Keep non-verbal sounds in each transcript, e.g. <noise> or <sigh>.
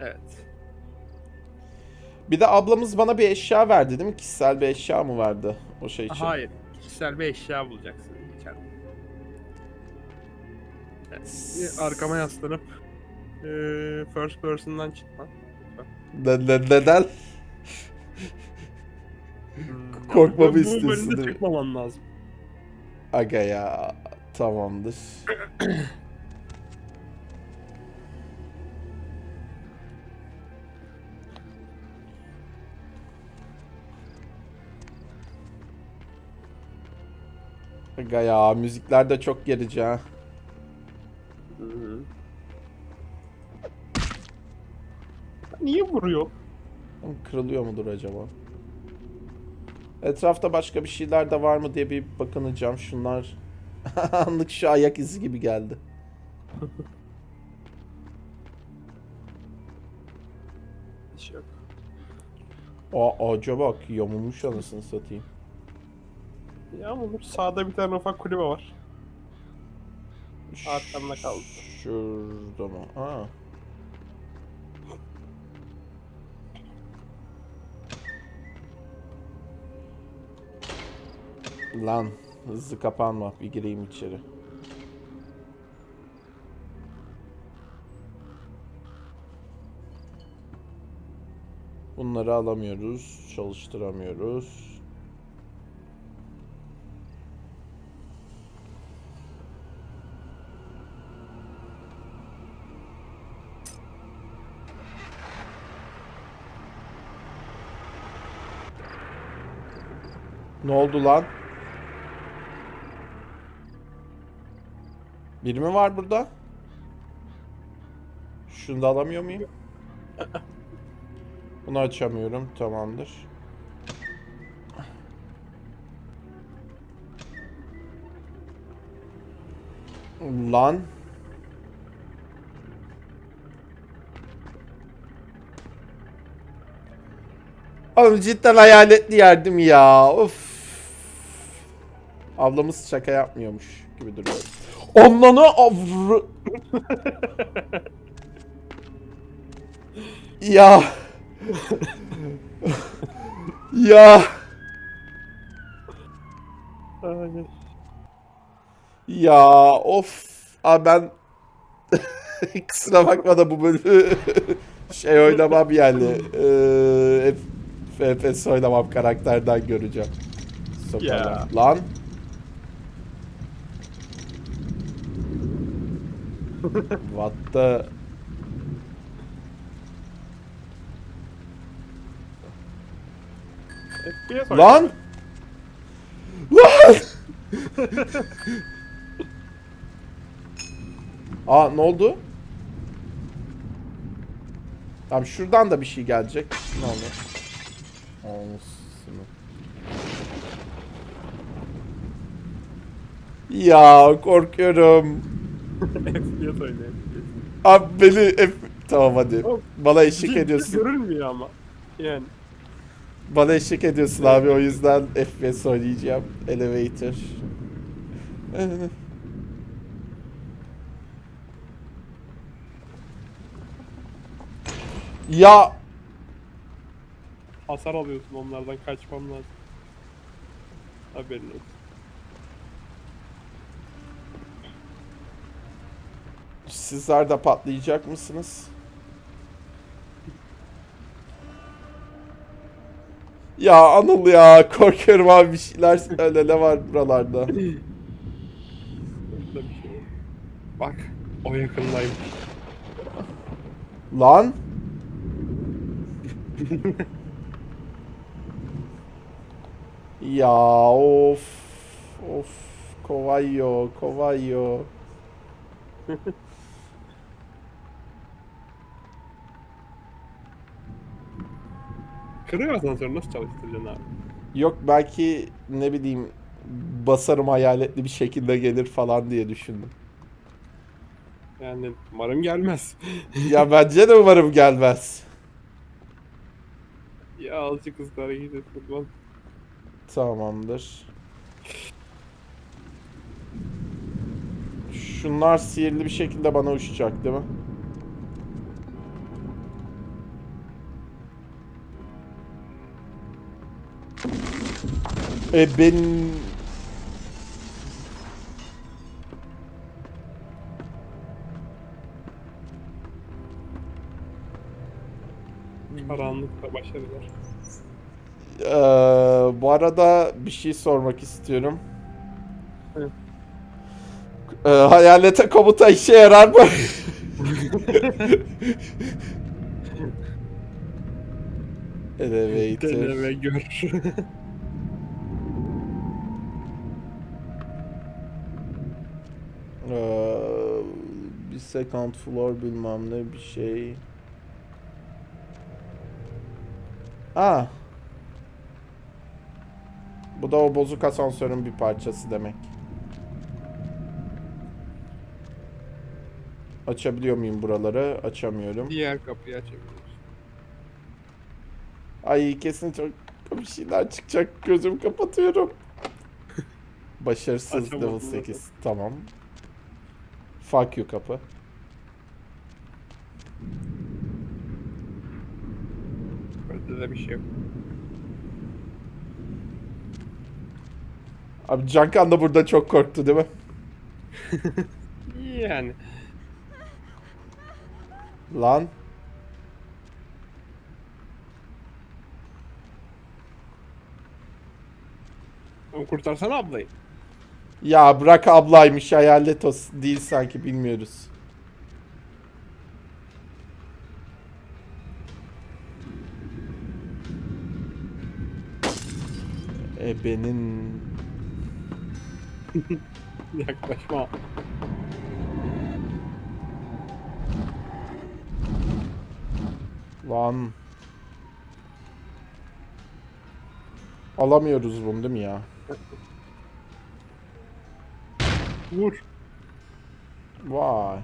Evet. Bir de ablamız bana bir eşya verdi değil mi? Kişisel bir eşya mı verdi o şey için? Hayır. Kişisel bir eşya bulacaksın içeride. Arkama yaslanıp eee, first person'dan çıkma. Ne- ne- neden? Hmm, Korkmamı istiyorsun değil mi? çıkmaman lazım. Aga ya. Tamamdır. Aga ya müzikler de çok gerici ha. Niye vuruyor? Kırılıyor mudur acaba? Etrafta başka bir şeyler de var mı diye bir bakınacağım. Şunlar <laughs> anlık şu ayak izi gibi geldi. Hiç yok. Aa ağaca bak yamulmuş anasını satayım. Ya olur. Sağda bir tane ufak kulübe var. Arkamda kaldı. Şurada mı? Ha. Lan hızlı kapanma bir gireyim içeri. Bunları alamıyoruz, çalıştıramıyoruz. Ne oldu lan? Biri mi var burada? Şunu da alamıyor muyum? <laughs> Bunu açamıyorum. Tamamdır. Lan. Oğlum cidden hayaletli yerdim ya. Of. Ablamız şaka yapmıyormuş gibi duruyor. Onlanı avr... ya. ya. Ya of. Abi ben <laughs> kusura bakma da bu bölümü <laughs> şey oynamam yani. Ee, FPS oynamam karakterden göreceğim. Sokarlar. Lan. What the... FPS Lan! Lan! Aa ne oldu? Tamam şuradan da bir şey gelecek. Ne olur? Anasını. Ya korkuyorum. <laughs> FPS oynuyor. Abi beni F... Tamam hadi. Oğlum, Bana eşlik ediyorsun. Görülmüyor ama. Yani. Bana eşlik ediyorsun abi o yüzden FPS oynayacağım. Elevator. <laughs> ya Hasar alıyorsun onlardan kaçmam lazım. Haberin olsun. Sizler de patlayacak mısınız? Ya Anıl ya korkuyorum abi bir şeyler söyle ne var buralarda. Şey. Bak. O yakındaymış. Lan. <laughs> ya of. Of. Kovayo, kovayo. <laughs> Kırıyor asansörü nasıl çalıştıracaksın abi? Yok belki ne bileyim basarım hayaletli bir şekilde gelir falan diye düşündüm. Yani umarım gelmez. <laughs> ya bence de umarım gelmez. ya azıcık hızlı hareket et kurban. Tamamdır. Şunlar sihirli bir şekilde bana uçacak değil mi? E ben... Karanlıkta başarılar. Ee, bu arada bir şey sormak istiyorum. Evet. Ee, hayalete komuta işe yarar mı? <laughs> Elevator. Dene ve gör. <laughs> second floor bilmem ne bir şey. Aa. Bu da o bozuk asansörün bir parçası demek. Açabiliyor muyum buraları? Açamıyorum. Diğer kapıyı açabiliriz. Ay kesin çok bir şeyler çıkacak. Gözüm kapatıyorum. <laughs> Başarısız Açamadım level zaten. 8. Tamam. Fuck you kapı. Burada da bir şey yok. Abi Cankan da burada çok korktu değil mi? <laughs> Yani. Lan. Kurtarsana ablayı. Ya bırak ablaymış hayalet o değil sanki bilmiyoruz. Ebenin <laughs> Yaklaşma. lan. Alamıyoruz bunu değil mi ya? Vur. Vay.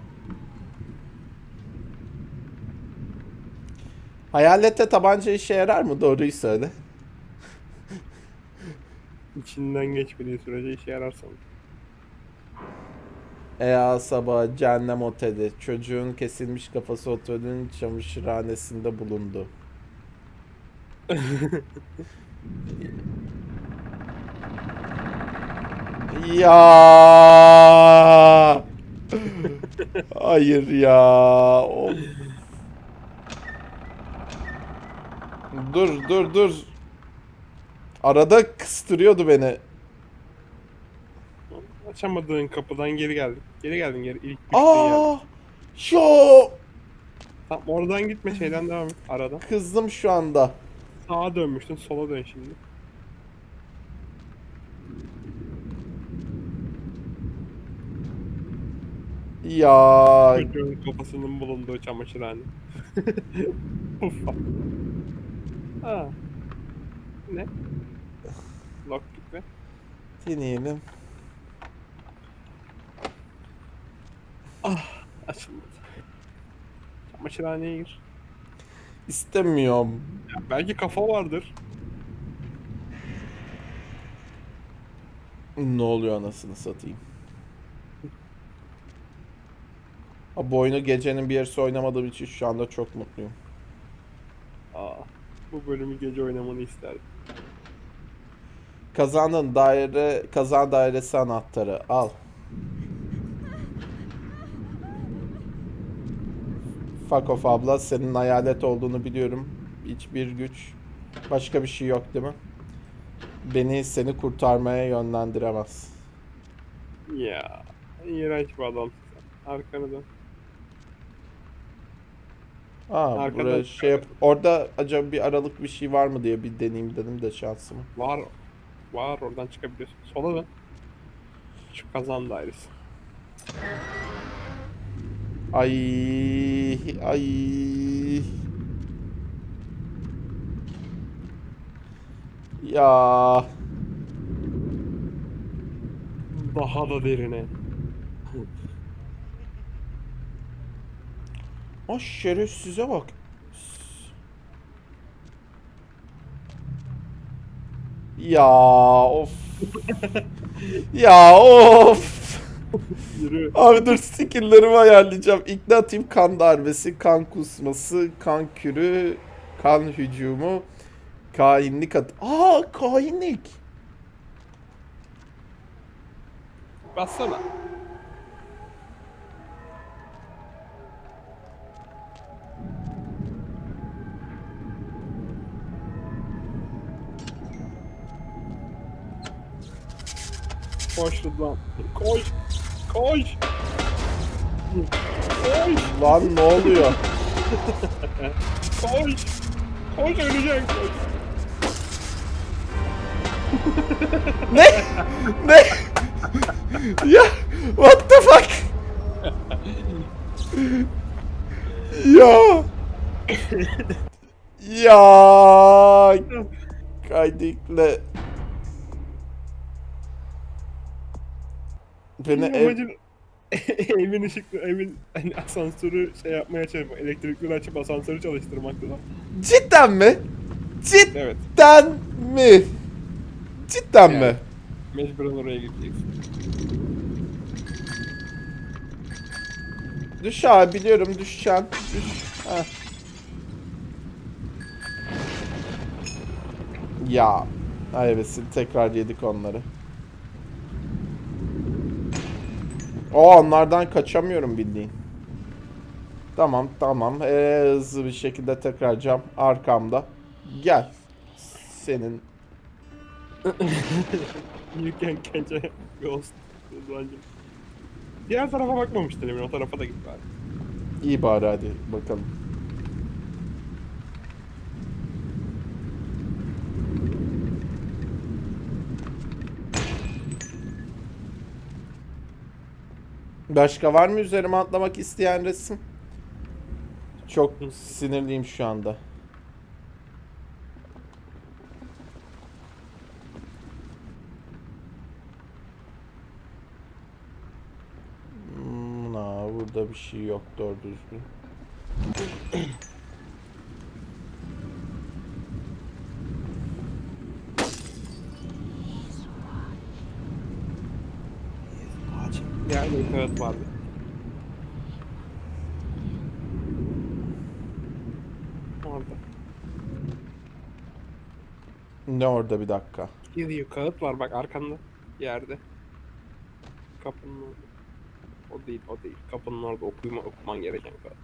Hayalette tabanca işe yarar mı? Doğruyu söyle. İçinden geçmediği sürece işe yarar sanırım. Ea sabah cehennem oteli. Çocuğun kesilmiş kafası otelin çamaşırhanesinde bulundu. <laughs> ya. Hayır ya. Of. Dur dur dur. Arada kıstırıyordu beni. Açamadığın kapıdan geri geldin. Geri geldin geri. İlk. Aa! Yo! Tamam oradan gitme şeyden devam et. Arada. Kızdım şu anda. Sağa dönmüştün sola dön şimdi. Ya Çocuğun kafasının bulunduğu çamaşırhane. <laughs> Ufak. Ha. Ne? Deneyelim. Açılmadı. Çamaşırhaneye gir. İstemiyorum. Ya belki kafa vardır. Ne oluyor anasını satayım. Ha, bu oyunu gecenin bir yarısı oynamadığım için şu anda çok mutluyum. Aa, bu bölümü gece oynamanı isterdim. Kazandın daire, kazan dairesi anahtarı al. Fuck off abla senin hayalet olduğunu biliyorum. Hiçbir güç başka bir şey yok değil mi? Beni seni kurtarmaya yönlendiremez. Ya, iğrenç bir sen. Arkanı dön. Aa buraya şey yap. Orada acaba bir aralık bir şey var mı diye bir deneyeyim dedim de şansımı. Var. Var oradan çıkabiliyorsun. Sola dön. Şu kazan dairesi. Ay ay. Ya Daha da derine. o şerefsize bak. Ya of. <laughs> ya of. Abi dur skill'lerimi ayarlayacağım. İgnatif kan darbesi, kan kusması, kan kürü, kan hücumu, kahinlik at... Aa kahinlik. Bassana. Koş Rıdvan. Koş. Koş. Koş. Lan ne oluyor? Koş. Koş öleceksin. Koş. ne? ne? ya what the fuck? ya. ya. Kaydikle. Beni ev... Amacın <laughs> evin ışıklı, evin hani asansörü şey yapmaya çalışmak, elektrikleri açıp asansörü çalıştırmakta da. Cidden mi? Evet, Cidden mi? Cidden mi? Yani. mecburen oraya gideceksin. Düş abi biliyorum düşeceksin. Düş. Ya. Ay evet tekrar yedik onları. O onlardan kaçamıyorum bildiğin. Tamam tamam. Ee, hızlı bir şekilde tekrar cam arkamda. Gel. Senin You can catch a ghost. Diğer tarafa bakmamıştın Emin, o tarafa da git bari. iyi bari hadi bakalım. Başka var mı üzerime atlamak isteyen resim? Çok sinirliyim şu anda. Hmm, na, burada bir şey yok doğru düzgün. <clears throat> Evet vardı. Orada. Ne orada bir dakika. Gidiyor kağıt var bak arkanda yerde. Kapının orada. O değil o değil. Kapının orada okuyma, okuman gereken kağıt.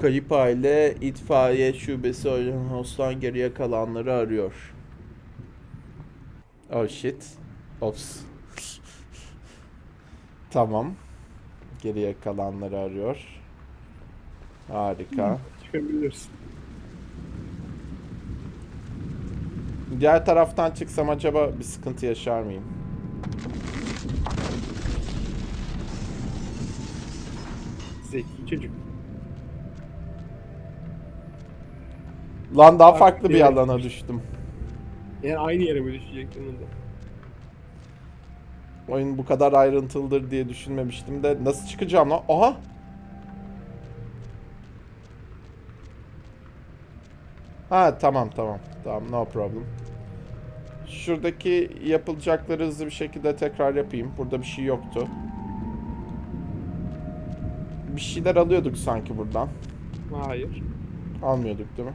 Kayıp aile itfaiye şubesi Hostan geriye kalanları arıyor. Oh shit. Ops. Tamam. Geriye kalanları arıyor. Harika. Çıkabilirsin. Diğer taraftan çıksam acaba bir sıkıntı yaşar mıyım? Zeki çocuk. Lan daha Bak, farklı bir alana düştü. düştüm. Yani aynı yere mi düşecektin onda? Oyun bu kadar ayrıntılıdır diye düşünmemiştim de nasıl çıkacağım lan? Aha! Ha tamam tamam. Tamam no problem. Şuradaki yapılacakları hızlı bir şekilde tekrar yapayım. Burada bir şey yoktu. Bir şeyler alıyorduk sanki buradan. Hayır. Almıyorduk değil mi?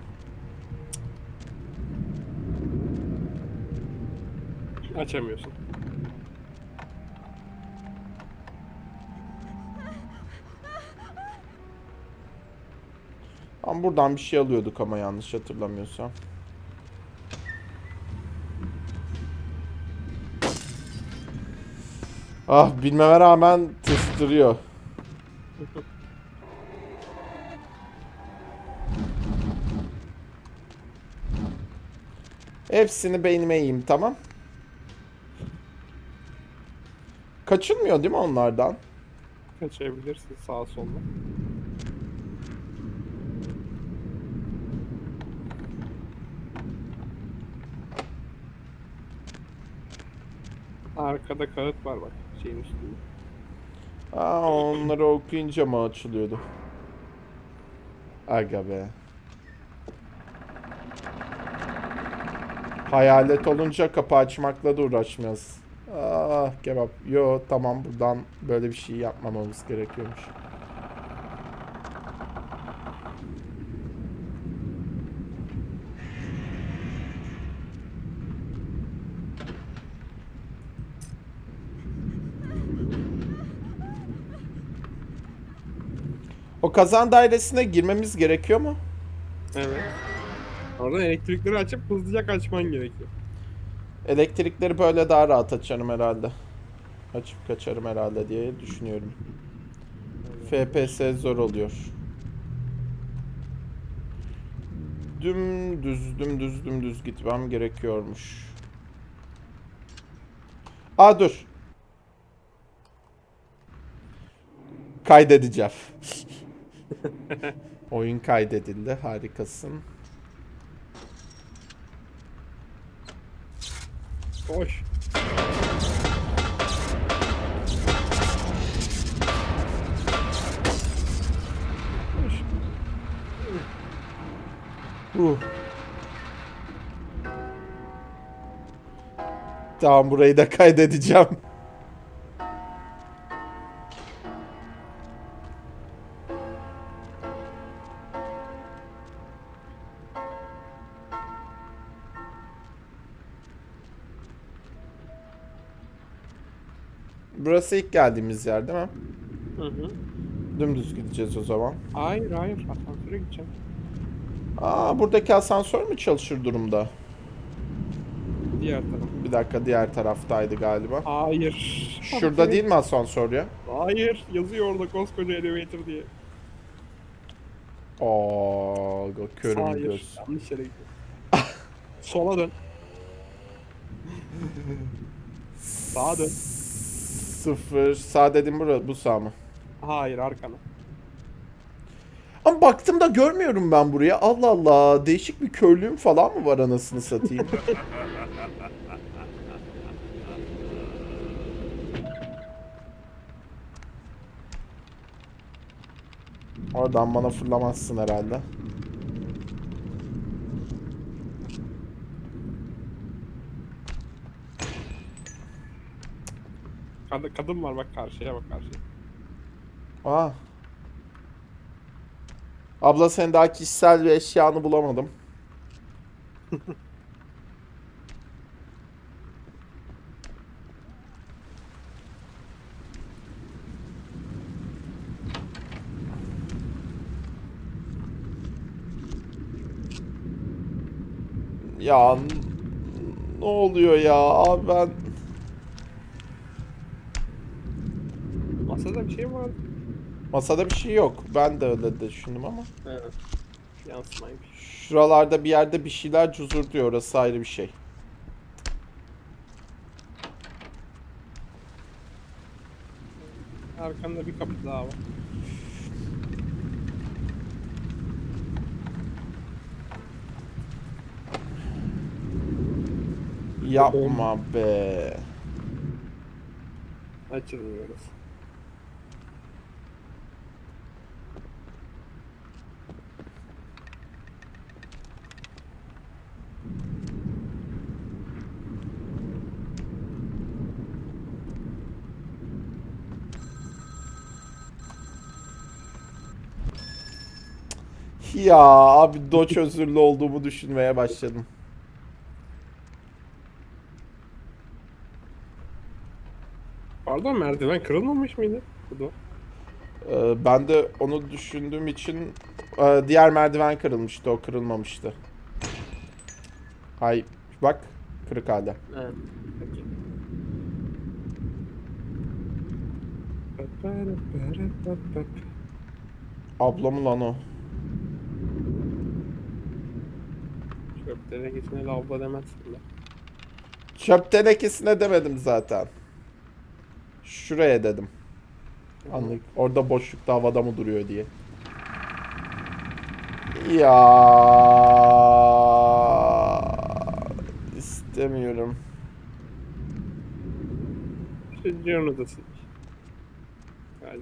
Açamıyorsun. Ama buradan bir şey alıyorduk ama yanlış hatırlamıyorsam. Ah bilmeme rağmen tıstırıyor. Hepsini beynime yiyeyim tamam. Kaçılmıyor değil mi onlardan? Kaçabilirsin sağa sola. Arkada kağıt var bak şeyin üstünde. Aa, onları okuyunca mı açılıyordu? Aga be. Hayalet olunca kapı açmakla da uğraşmıyoruz. Ah kebap. Yo tamam buradan böyle bir şey yapmamamız gerekiyormuş. O kazan dairesine girmemiz gerekiyor mu? Evet. Oradan elektrikleri açıp hızlıca kaçman gerekiyor. Elektrikleri böyle daha rahat açarım herhalde. Açıp kaçarım herhalde diye düşünüyorum. FPS zor oluyor. Dümdüz dümdüz dümdüz gitmem gerekiyormuş. Aa dur. Kaydedeceğim. <laughs> Oyun kaydedildi. Harikasın. Koş. Koş. Uh. Tamam burayı da kaydedeceğim. Burası ilk geldiğimiz yer değil mi? Hı hı. Dümdüz gideceğiz o zaman. Hayır hayır asansöre gideceğim. Aa buradaki asansör mü çalışır durumda? Diğer taraf. Bir dakika diğer taraftaydı galiba. Hayır. Şurada değil mi asansör ya? Hayır yazıyor orada koskoca elevator diye. Aa, körüm Hayır. göz. Yanlış yere gidiyor. Sola dön. <laughs> Sağa dön. Sıfır. Sağ dedim bura, bu sağ mı? Hayır arkana. Ama baktım da görmüyorum ben buraya. Allah Allah. Değişik bir körlüğüm falan mı var anasını satayım? <laughs> Oradan bana fırlamazsın herhalde. Kad- kadın var bak karşıya bak karşıya. Aa. Abla sen daha kişisel bir eşyanı bulamadım. <laughs> ya ne oluyor ya abi ben Masada bir şey var. masada bir şey yok. Ben de öyle düşündüm ama. Evet. Yansımaymış. Şuralarda bir yerde bir şeyler cuzur diyor. Orası ayrı bir şey. Arkanda bir kapı daha var. Yapma be. Açılmıyoruz. Ya abi Doç özürlü olduğumu düşünmeye başladım. Pardon merdiven kırılmamış mıydı? Bu da. Ee, ben de onu düşündüğüm için e, diğer merdiven kırılmıştı. O kırılmamıştı. Ay bak kırık halde. Evet. Peki. Ablamı lan o. Çöp tenekesine lavabo demezsin de. Çöp tenekesine demedim zaten. Şuraya dedim. Anlık. Orada boşlukta havada mı duruyor diye. Ya istemiyorum. Çocuğun odası. Yani.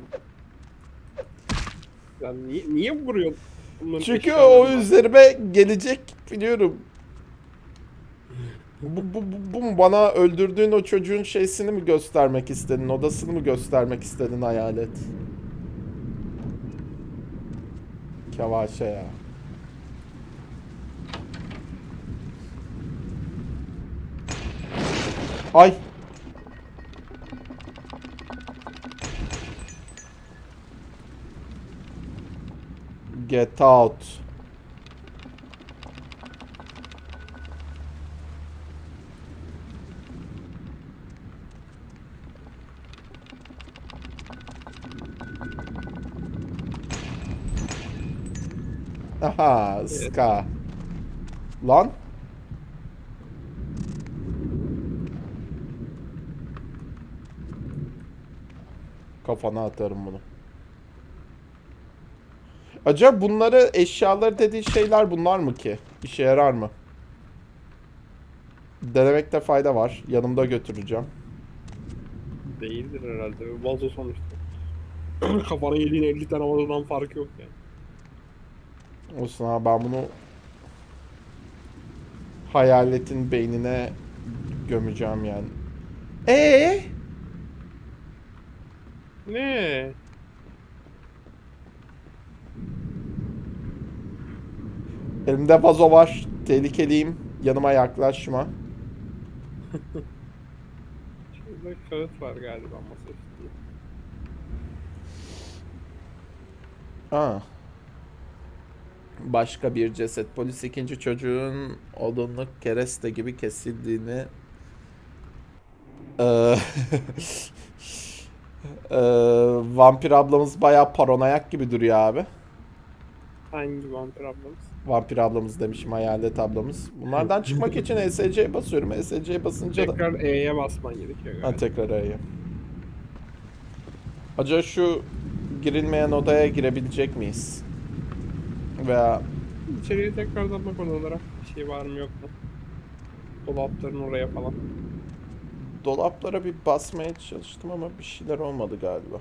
Sen niye, niye vuruyorsun? Bunların Çünkü eşyaları o var. üzerime gelecek biliyorum. Bu, bu, bu, bu mu? Bana öldürdüğün o çocuğun şeysini mi göstermek istedin? Odasını mı göstermek istedin hayalet? Kevaşe ya. Ay. Get out. Aha, ska. Lan. Kafana atarım bunu. Acaba bunları eşyaları dediği şeyler bunlar mı ki? İşe yarar mı? Denemekte fayda var. Yanımda götüreceğim. Değildir herhalde. Vazo sonuçta. <clears throat> Kafana yediğin 50 tane vazodan farkı yok yani. Olsun ha ben bunu hayaletin beynine gömeceğim yani. Ee? Ne? Elimde vazo var. Tehlikeliyim. Yanıma yaklaşma. Şurada kağıt var galiba masa üstünde. Aa. Başka bir ceset. Polis ikinci çocuğun odunluk kereste gibi kesildiğini eee, <laughs> vampir ablamız bayağı paranoyak gibi duruyor abi. Hangi vampir ablamız? Vampir ablamız demişim hayalet ablamız. Bunlardan çıkmak için ESC'ye basıyorum. ESC'ye basınca da... Tekrar E'ye basman gerekiyor Ha, galiba. tekrar E'ye. Acaba şu girilmeyen odaya girebilecek miyiz? Veya İçeriye tekrardan bak odalara. Bir şey var mı yok mu? Dolapların oraya falan. dolaplara bir basmaya çalıştım ama bir şeyler olmadı galiba.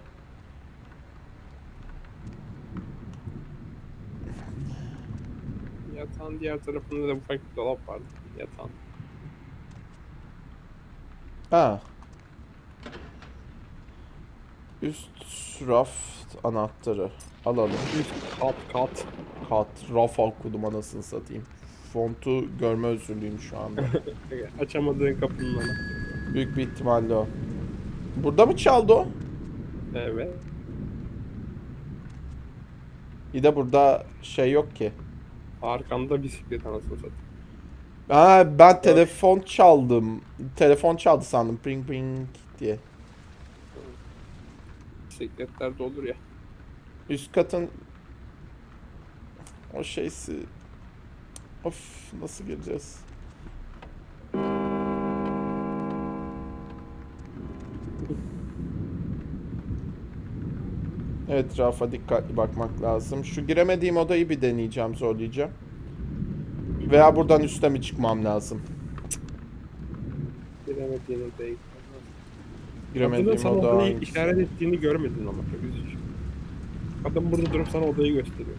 Yatağın diğer tarafında da ufak bir dolap vardı. Yatağın. Ha. Üst raf anahtarı. Alalım. Üst kat kat. Kat raf okudum anasını satayım. Fontu görme özürlüyüm şu anda. <laughs> Açamadığın kapının anahtarı. Büyük bir ihtimalle o. Burada mı çaldı o? Evet. İyi de burada şey yok ki. Arkanda bisiklet anasını satayım. Ha ben telefon çaldım. Telefon çaldı sandım. Pring pring diye. Bisikletler de olur ya. Üst katın o şeysi Of nasıl gireceğiz? Etrafa dikkatli bakmak lazım. Şu giremediğim odayı bir deneyeceğim, zorlayacağım. Veya buradan üste mi çıkmam lazım? Giremediğini değil. Giremediğim sana oda odayı hangisi? işaret ettiğini görmedin ama çok üzücü. Kadın burada durup sana odayı gösteriyor.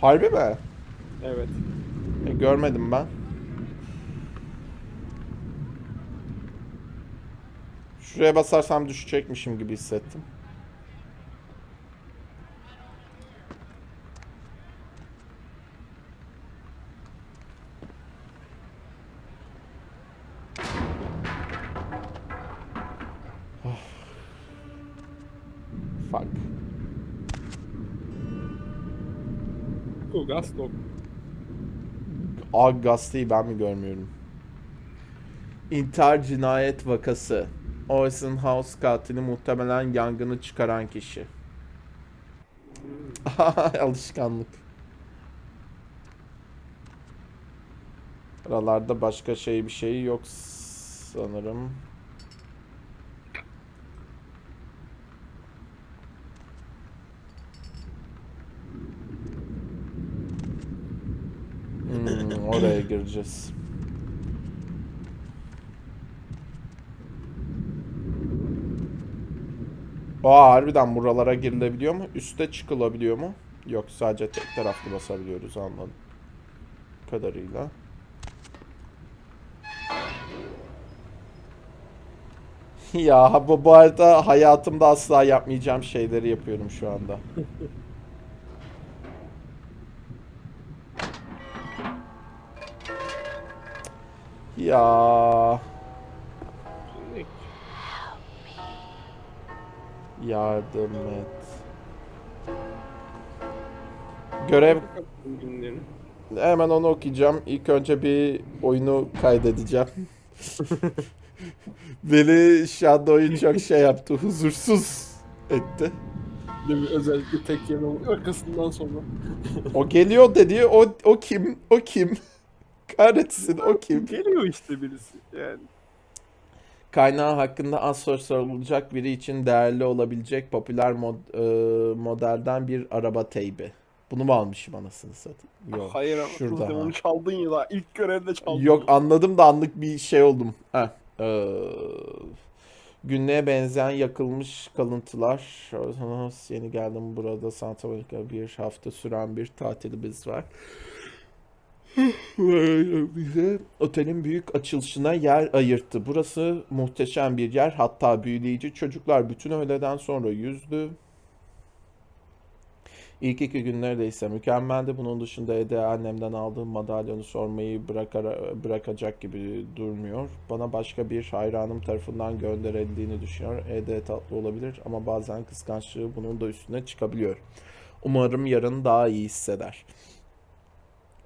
Harbi mi? Evet. E, görmedim ben. Şuraya basarsam düşecekmişim gibi hissettim. Aa gazeteyi ben mi görmüyorum? İntihar cinayet vakası. Orson House katili muhtemelen yangını çıkaran kişi. <laughs> Alışkanlık. Aralarda başka şey bir şey yok sanırım. Oraya gireceğiz. Aa harbiden buralara girilebiliyor mu? Üste çıkılabiliyor mu? Yok sadece tek taraflı basabiliyoruz anladım. Kadarıyla. <laughs> ya bu, bu arada hayatımda asla yapmayacağım şeyleri yapıyorum şu anda. <laughs> Ya yardım et. Görev hemen onu okuyacağım. İlk önce bir oyunu kaydedeceğim. <laughs> Beni oyun çok şey yaptı, huzursuz etti. Özellikle tek yerin arkasından sonra. O geliyor dedi. O o kim? O kim? <laughs> Kahretsin o kim? Geliyor işte birisi yani. Kaynağı hakkında az sonra sorulacak biri için değerli olabilecek popüler mod, e, modelden bir araba teybi. Bunu mu almışım anasını satayım? Yok. Hayır ama şurada. Ha. onu çaldın ya daha ilk görevde çaldın. Yok anladım da anlık bir şey oldum. Heh. Ee, günlüğe benzeyen yakılmış kalıntılar. Yeni geldim burada Santa Monica bir hafta süren bir tatilimiz var. Bize otelin büyük açılışına yer ayırttı. Burası muhteşem bir yer. Hatta büyüleyici. Çocuklar bütün öğleden sonra yüzdü. İlk iki gün neredeyse mükemmeldi. Bunun dışında Ede annemden aldığım madalyonu sormayı bırakar, bırakacak gibi durmuyor. Bana başka bir hayranım tarafından gönderildiğini düşünüyor. Ede tatlı olabilir ama bazen kıskançlığı bunun da üstüne çıkabiliyor. Umarım yarın daha iyi hisseder.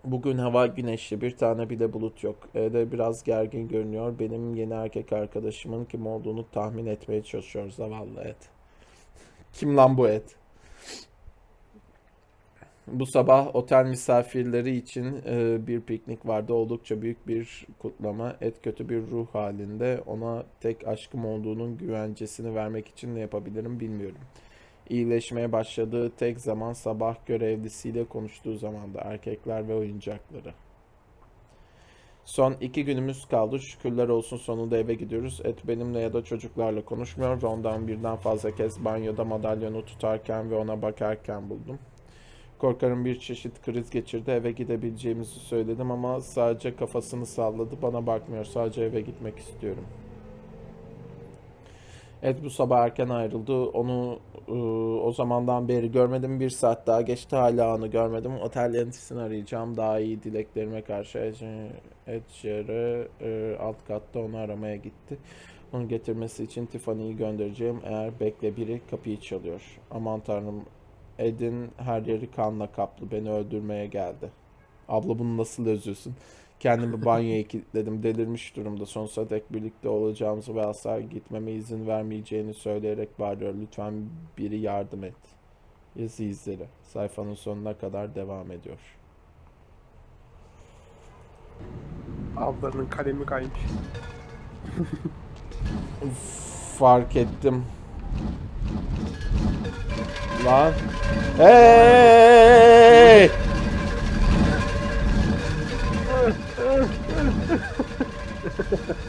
Bugün hava güneşli, bir tane bile bulut yok. Ede biraz gergin görünüyor. Benim yeni erkek arkadaşımın kim olduğunu tahmin etmeye çalışıyor zavallı Ed. <laughs> Kim lan bu Ed? Bu sabah otel misafirleri için e, bir piknik vardı. Oldukça büyük bir kutlama. Et kötü bir ruh halinde. Ona tek aşkım olduğunun güvencesini vermek için ne yapabilirim bilmiyorum. İyileşmeye başladığı tek zaman sabah görevlisiyle konuştuğu zamanda erkekler ve oyuncakları. Son iki günümüz kaldı. Şükürler olsun sonunda eve gidiyoruz. Et benimle ya da çocuklarla konuşmuyor ve ondan birden fazla kez banyoda madalyonu tutarken ve ona bakarken buldum. Korkarım bir çeşit kriz geçirdi. Eve gidebileceğimizi söyledim ama sadece kafasını salladı. Bana bakmıyor. Sadece eve gitmek istiyorum. Ed bu sabah erken ayrıldı. Onu e, o zamandan beri görmedim. Bir saat daha geçti. Hala onu görmedim. Otel yöneticisini arayacağım. Daha iyi dileklerime karşı. Ed Sheeran, e, alt katta onu aramaya gitti. Onu getirmesi için Tiffany'yi göndereceğim. Eğer bekle biri kapıyı çalıyor. Aman tanrım Ed'in her yeri kanla kaplı. Beni öldürmeye geldi. Abla bunu nasıl özlüyorsun? Kendimi <laughs> banyoya kilitledim. Delirmiş durumda. Sonsuza dek birlikte olacağımızı ve asla gitmeme izin vermeyeceğini söyleyerek bağırıyor. Lütfen biri yardım et. Yazı izleri. Sayfanın sonuna kadar devam ediyor. Ablarının kalemi kaymış. <laughs> Fark ettim. Lan. Hey! Ha ha ha.